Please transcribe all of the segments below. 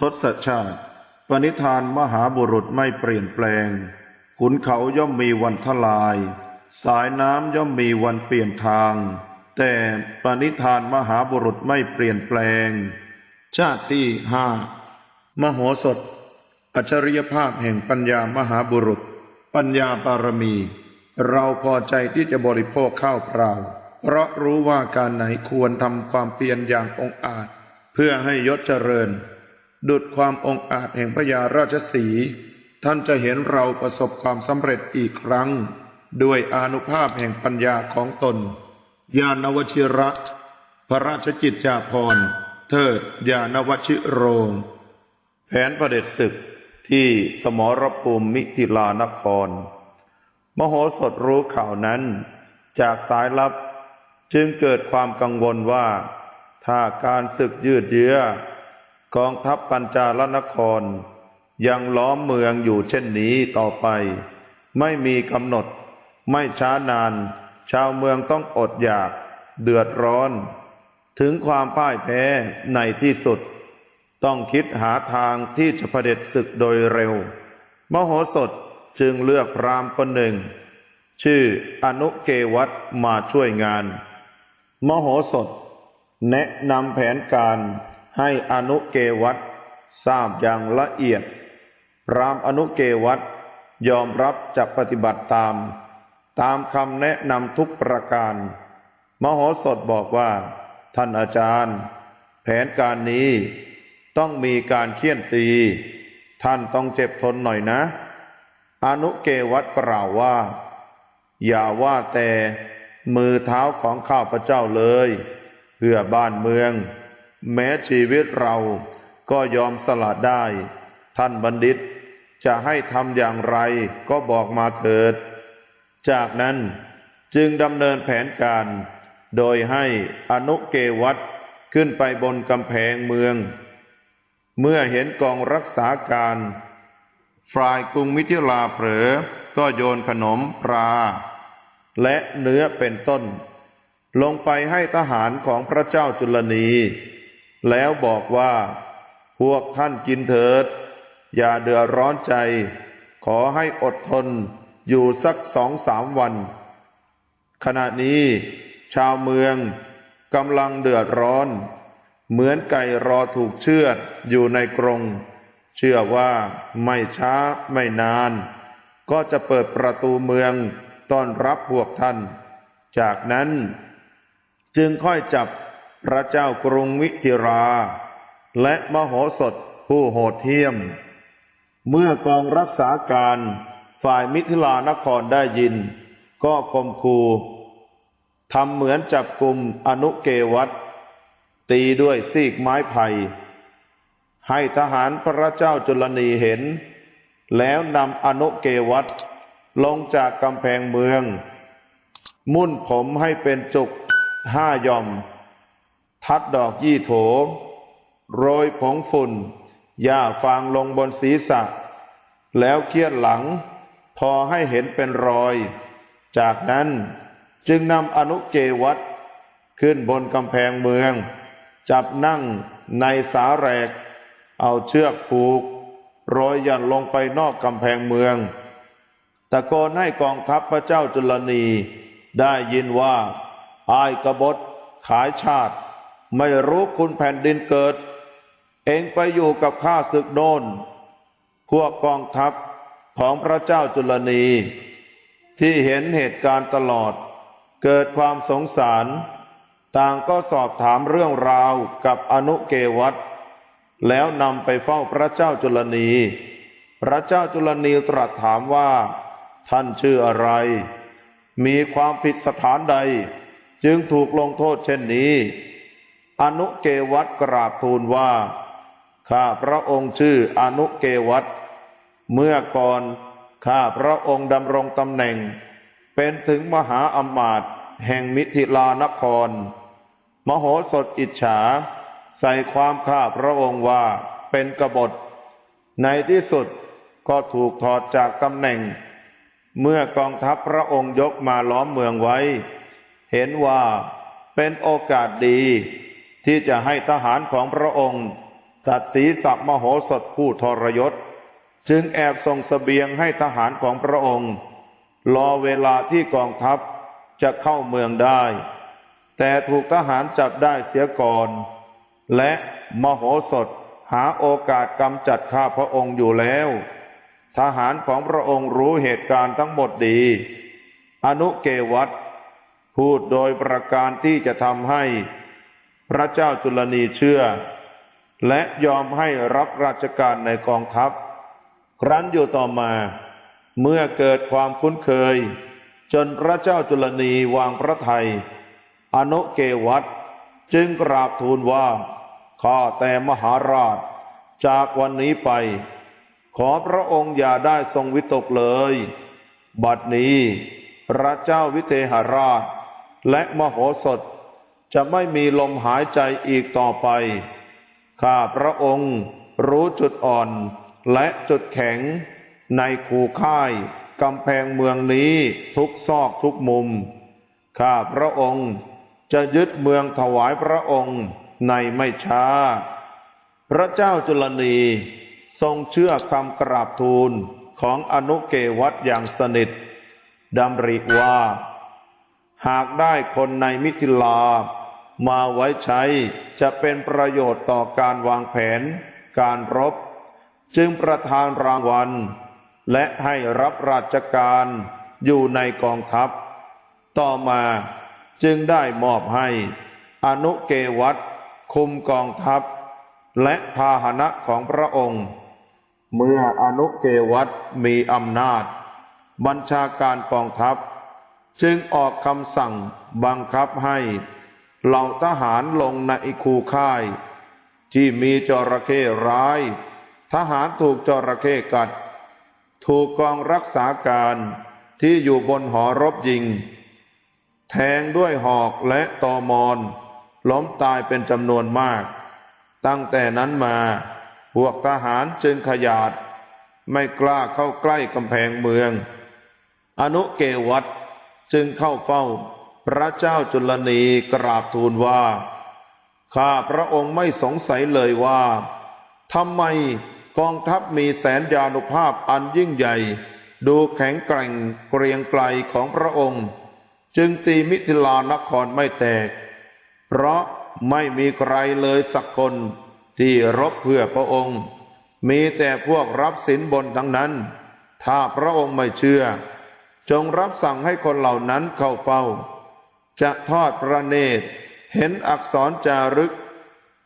ทศชาติ ปณิธานมหาบุรุษไม่เปลี่ยนแปลง ขุนเขาย่อมมีวันทลาย สายน้ำย่อมมีวันเปลี่ยนทาง แต่ปณิธานมหาบุรุษไม่เปลี่ยนแปลง ชาติที่ห้ามโหสถ อัจฉริยภาพแห่งปัญญามหาบุรุษ ปัญญาบารมี เราพอใจที่จะบริโภคข้าวเปล่า เพราะรู้ว่าการไหนควรทำความเพียรอย่างองอาจ เพื่อให้ยศเจริญ ดุดความองอาจแห่งพญาราชสี ท่านจะเห็นเราประสบความสำเร็จอีกครั้ง ด้วยอนุภาพแห่งปัญญาของตน ญาณวชิระ พระราชกิจจาภรณ์ เทิดญาณวชิโรง แผนประเด็จศึกที่สมรภูมิมิถิลานคร มโหสถรู้ข่าวนั้น จากสายลับจึงเกิดความกังวลว่า ถ้าการศึกยืดเยื้อ กองทัพปัญจาลนคร ยังล้อมเมืองอยู่เช่นนี้ต่อไป ไม่มีกำหนด ไม่ช้านาน ชาวเมืองต้องอดอยาก เดือดร้อน ถึงความพ่ายแพ้ในที่สุด ต้องคิดหาทางที่จะเผด็จศึกโดยเร็ว มโหสถจึงเลือกพรามคนหนึ่ง ชื่ออนุเกวัตมาช่วยงาน มโหสถ แนะนำแผนการ ให้อนุเกวัตทราบอย่างละเอียด พรามอนุเกวัตยอมรับจะปฏิบัติตาม ตามคำแนะนำทุกประการ มโหสถบอกว่า ท่านอาจารย์ แผนการนี้ต้องมีการเคี่ยนตี ท่านต้องเจ็บทนหน่อยนะ อนุเกวัตกล่าวว่า อย่าว่าแต่มือเท้าของข้าพเจ้าเลย เพื่อบ้านเมือง แม้ชีวิตเราก็ยอมสละได้ ท่านบัณฑิต จะให้ทำอย่างไรก็บอกมาเถิด จากนั้นจึงดำเนินแผนการ โดยให้อนุเกวัตขึ้นไปบนกำแพงเมือง เมื่อเห็นกองรักษาการฝ่ายกรุงมิถิลาเผลอ ก็โยนขนมปลา และเนื้อเป็นต้น ลงไปให้ทหารของพระเจ้าจุลนี แล้วบอกว่า พวกท่านกินเถิด อย่าเดือดร้อนใจ ขอให้อดทนอยู่สักสองสามวัน ขณะนี้ ชาวเมืองกำลังเดือดร้อน เหมือนไก่รอถูกเชือดอยู่ในกรง เชื่อว่าไม่ช้าไม่นาน ก็จะเปิดประตูเมืองต้อนรับพวกท่าน จากนั้น จึงค่อยจับ พระเจ้ากรุงวิทิรา และมโหสถผู้โหดเหี้ยม เมื่อกองรักษาการฝ่ายมิถิลานครได้ยิน ก็คมคูทำเหมือนจับกลุ่มอนุเกวัตตีด้วยซีกไม้ไผ่ให้ทหารพระเจ้าจุลนีเห็น แล้วนำอนุเกวัตลงจากกำแพงเมือง มุ่นผมให้เป็นจุกห้าย่อม ทัดดอกยี่โถ โรยผงฝุ่นหญ้าฟางลงบนศีรษะ แล้วเคียดหลัง พอให้เห็นเป็นรอย จากนั้นจึงนำอนุเกวัตขึ้นบนกำแพงเมือง จับนั่งในสาแรก เอาเชือกผูกโรยยันลงไปนอกกำแพงเมือง ตะโกนให้กองทัพพระเจ้าจุลนีได้ยินว่าอายกบฏขายชาติ ไม่รู้คุณแผ่นดินเกิด เองไปอยู่กับข้าศึกโนนพวกกองทัพของพระเจ้าจุลนี ที่เห็นเหตุการณ์ตลอด เกิดความสงสาร ต่างก็สอบถามเรื่องราวกับอนุเกวัตแล้วนำไปเฝ้าพระเจ้าจุลนี พระเจ้าจุลนีตรัสถามว่า ท่านชื่ออะไร มีความผิดสถานใด จึงถูกลงโทษเช่นนี้ อนุเกวัตกราบทูลว่า ข้าพระองค์ชื่ออนุเกวัตเมื่อก่อนข้าพระองค์ดำรงตำแหน่ง เป็นถึงมหาอมาตย์แห่งมิถิลานคร มโหสถอิจฉา ใส่ความข้าพระองค์ว่าเป็นกบฏ ในที่สุดก็ถูกถอดจากตำแหน่ง เมื่อกองทัพพระองค์ยกมาล้อมเมืองไว้ เห็นว่าเป็นโอกาสดี ที่จะให้ทหารของพระองค์ ตัดศีรษะมโหสถผู้ทรยศ จึงแอบส่งสเสบียงให้ทหารของพระองค์ รอเวลาที่กองทัพจะเข้าเมืองได้ แต่ถูกทหารจับได้เสียก่อน และมโหสถหาโอกาสกำจัดข้าพระองค์อยู่แล้ว ทหารของพระองค์รู้เหตุการณ์ทั้งหมดดี อนุเกวัตพูดโดยประการที่จะทำให้ พระเจ้าจุลนีเชื่อ และยอมให้รับราชการในกองทัพ ครั้นอยู่ต่อมา เมื่อเกิดความคุ้นเคย จนพระเจ้าจุลนีวางพระทัยอนุเกวัตจึงกราบทูลว่า ข้าแต่มหาราช จากวันนี้ไป ขอพระองค์อย่าได้ทรงวิตกเลย บัดนี้ พระเจ้าวิเทหราช และมโหสถ จะไม่มีลมหายใจอีกต่อไป ข้าพระองค์รู้จุดอ่อนและจุดแข็งในคูค่ายกำแพงเมืองนี้ทุกซอกทุกมุม ข้าพระองค์จะยึดเมืองถวายพระองค์ในไม่ช้า พระเจ้าจุลนีทรงเชื่อคำกราบทูลของอนุเกวัตอย่างสนิทดำริว่า หากได้คนในมิถิลา มาไว้ใช้จะเป็นประโยชน์ต่อการวางแผน การรบ จึงประทานรางวัล และให้รับราชการอยู่ในกองทัพ ต่อมาจึงได้มอบให้ อนุเกวัตคุมกองทัพ และพาหนะของพระองค์ เมื่ออนุเกวัตมีอำนาจ บัญชาการกองทัพ จึงออกคำสั่งบังคับให้เหล่าทหารลงในคูค่าย ที่มีจระเข้ร้าย ทหารถูกจระเข้กัด ถูกกองรักษาการที่อยู่บนหอรบยิง แทงด้วยหอกและตอมอน ล้มตายเป็นจำนวนมาก ตั้งแต่นั้นมาพวกทหารจึงขยาด ไม่กล้าเข้าใกล้กำแพงเมือง อนุเกวัต จึงเข้าเฝ้าพระเจ้าจุลนีกราบทูลว่า ข้าพระองค์ไม่สงสัยเลยว่าทำไมกองทัพมีแสนยานุภาพอันยิ่งใหญ่ ดูแข็งแกร่งเกรียงไกรของพระองค์ จึงตีมิถิลานครไม่แตก เพราะไม่มีใครเลยสักคนที่รบเพื่อพระองค์ มีแต่พวกรับสินบนทั้งนั้น ถ้าพระองค์ไม่เชื่อ จงรับสั่งให้คนเหล่านั้นเข้าเฝ้า จะทอดพระเนตร เห็นอักษรจารึก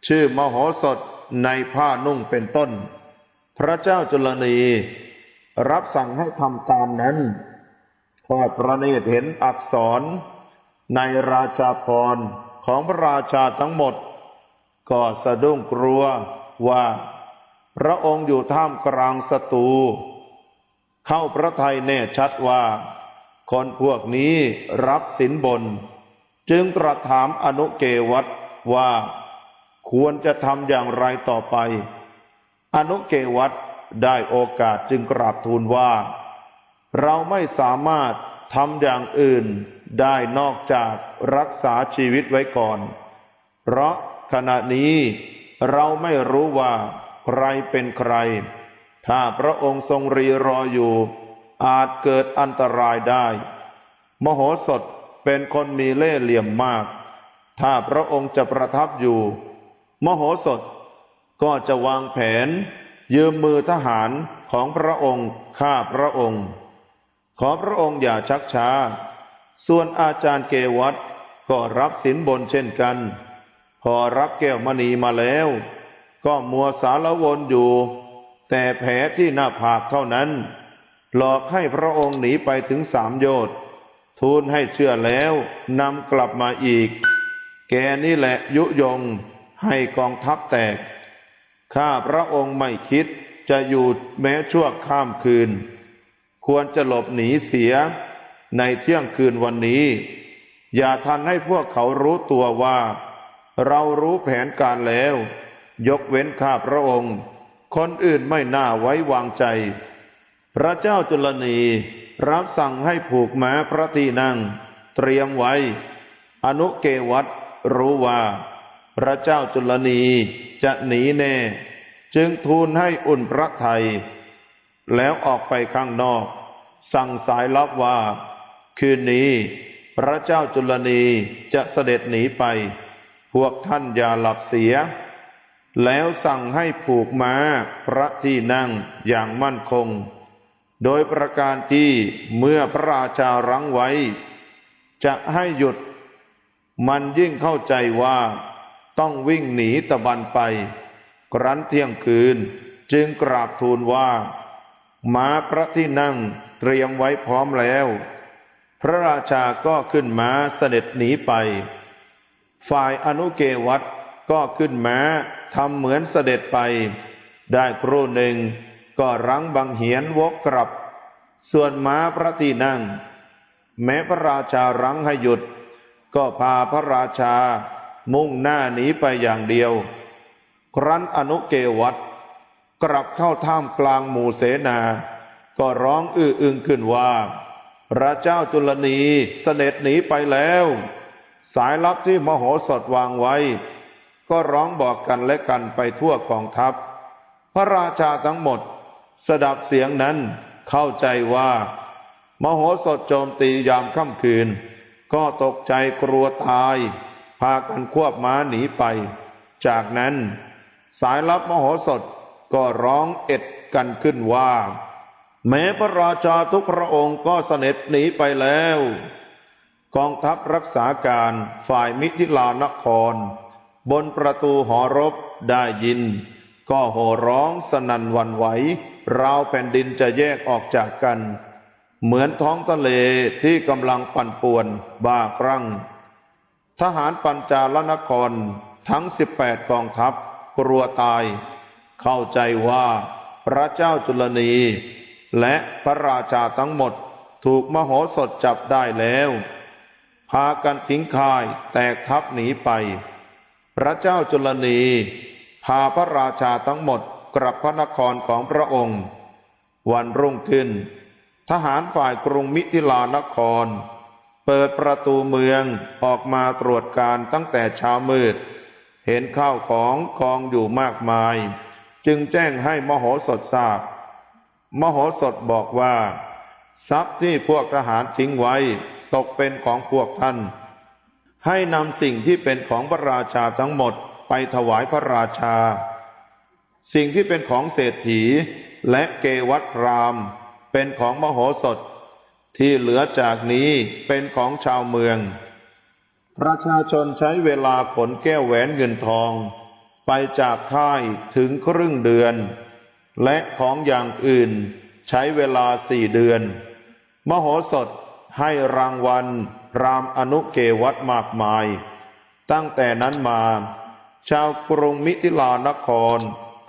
ชื่อมโหสถในผ้านุ่งเป็นต้น พระเจ้าจุลนีรับสั่งให้ทำตามนั้น ทอดพระเนตรเห็นอักษร ในราชาพรของพระราชาทั้งหมด ก็สะดุ้งกลัวว่า พระองค์อยู่ท่ามกลางศัตรู เข้าพระทัยแน่ชัดว่า คนพวกนี้รับสินบน จึงตรัสถามอนุเกวัตว่า ควรจะทำอย่างไรต่อไป อนุเกวัตได้โอกาสจึงกราบทูลว่า เราไม่สามารถทำอย่างอื่นได้นอกจากรักษาชีวิตไว้ก่อน เพราะขณะนี้เราไม่รู้ว่าใครเป็นใคร ถ้าพระองค์ทรงรีรออยู่ อาจเกิดอันตรายได้ มโหสถเป็นคนมีเล่ห์เหลี่ยมมาก ถ้าพระองค์จะประทับอยู่ มโหสถก็จะวางแผน ยืมมือทหารของพระองค์ฆ่าพระองค์ ขอพระองค์อย่าชักช้า ส่วนอาจารย์เกวัตก็รับสินบนเช่นกัน พอรับแก้วมณีมาแล้ว ก็มัวสารวนอยู่ แต่แผลที่หน้าผากเท่านั้น หลอกให้พระองค์หนีไปถึงสามโยชน์ทูลให้เชื่อแล้วนำกลับมาอีก แกนี่แหละยุยงให้กองทัพแตก ข้าพระองค์ไม่คิดจะอยู่แม้ชั่วข้ามคืน ควรจะหลบหนีเสียในเที่ยงคืนวันนี้ อย่าทันให้พวกเขารู้ตัวว่า เรารู้แผนการแล้ว ยกเว้นข้าพระองค์ คนอื่นไม่น่าไว้วางใจ พระเจ้าจุลนีรับสั่งให้ผูกม้าพระที่นั่ง เตรียมไว้ อนุเกวัตรู้ว่า พระเจ้าจุลนีจะหนีแน่ จึงทูลให้อุ่นพระไทย แล้วออกไปข้างนอก สั่งสายลับว่า คืนนี้ พระเจ้าจุลนีจะเสด็จหนีไป พวกท่านอย่าหลับเสีย แล้วสั่งให้ผูกม้าพระที่นั่งอย่างมั่นคง โดยประการที่เมื่อพระราชารั้งไว้ จะให้หยุด มันยิ่งเข้าใจว่าต้องวิ่งหนีตะบันไป ครั้นเที่ยงคืนจึงกราบทูลว่า ม้าพระที่นั่งเตรียมไว้พร้อมแล้ว พระราชาก็ขึ้นม้าเสด็จหนีไป ฝ่ายอนุเกวัตก็ขึ้นม้า ทำเหมือนเสด็จไป ได้ครู่หนึ่งก็รั้งบังเหียนวกกลับ ส่วนม้าพระที่นั่ง แม้พระราชารั้งให้หยุด ก็พาพระราชามุ่งหน้าหนีไปอย่างเดียว ครั้นอนุเกวัตกลับเข้าท่ามกลางหมู่เสนา ก็ร้องอื้ออึงขึ้นว่า พระเจ้าจุลนีเสด็จหนีไปแล้ว สายลับที่มโหสถวางไว้ ก็ร้องบอกกันและกันไปทั่วกองทัพ พระราชาทั้งหมด สดับเสียงนั้นเข้าใจว่า มโหสถโจมตียามค่ำคืน ก็ตกใจกลัวตาย พากันควบม้าหนีไป จากนั้น สายลับมโหสถก็ร้องเอ็ดกันขึ้นว่า แม้พระราชาทุกพระองค์ก็เสด็จหนีไปแล้ว กองทัพรักษาการฝ่ายมิถิลานคร บนประตูหอรบได้ยิน ก็โห่ร้องสนั่นวันไหวราวแผ่นดินจะแยกออกจากกัน เหมือนท้องทะเลที่กำลังปั่นป่วนบ้าครั่ง ทหารปัญจาลนครทั้งสิบแปดกองทัพกลัวตาย เข้าใจว่าพระเจ้าจุลนี และพระราชาทั้งหมดถูกมโหสถจับได้แล้ว พากันทิ้งค่ายแตกทัพหนีไป พระเจ้าจุลนีพาพระราชาทั้งหมดกลับพระนครของพระองค์ วันรุ่งขึ้น ทหารฝ่ายกรุงมิถิลานคร เปิดประตูเมืองออกมาตรวจการตั้งแต่เช้ามืด เห็นข้าวของกองอยู่มากมาย จึงแจ้งให้มโหสถทราบ มโหสถบอกว่า ทรัพย์ที่พวกทหารทิ้งไว้ตกเป็นของพวกท่าน ให้นำสิ่งที่เป็นของพระราชาทั้งหมดไปถวายพระราชา สิ่งที่เป็นของเศรษฐีและเกวัตราม เป็นของมโหสถ ที่เหลือจากนี้เป็นของชาวเมือง ประชาชนใช้เวลาขนแก้วแหวนเงินทอง ไปจากค่ายถึงครึ่งเดือน และของอย่างอื่นใช้เวลาสี่เดือน มโหสถ ให้รางวัล รามอนุเกวัตมากมาย ตั้งแต่นั้นมา ชาวกรุงมิถิลานคร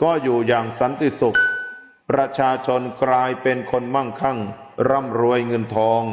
ก็อยู่อย่างสันติสุข ประชาชนกลายเป็นคนมั่งคั่ง ร่ำรวยเงินทอง